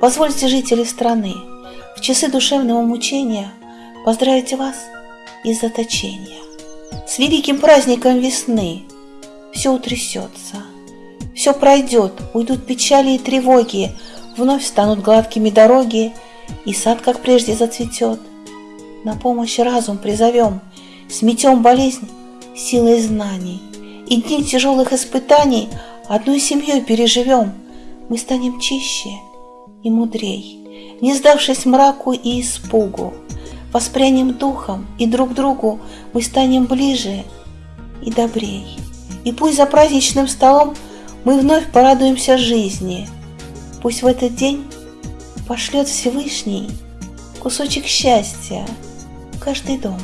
Позвольте, жители страны, в часы душевного мучения поздравить вас из заточения. С великим праздником весны все утрясется, все пройдет, уйдут печали и тревоги, вновь станут гладкими дороги, и сад, как прежде, зацветет. На помощь разум призовем, сметем болезнь силой знаний, и дни тяжелых испытаний одной семьей переживем. Мы станем чище и мудрей, не сдавшись мраку и испугу. Воспрянем духом, и друг другу мы станем ближе и добрей. И пусть за праздничным столом мы вновь порадуемся жизни. Пусть в этот день пошлет Всевышний кусочек счастья в каждый дом.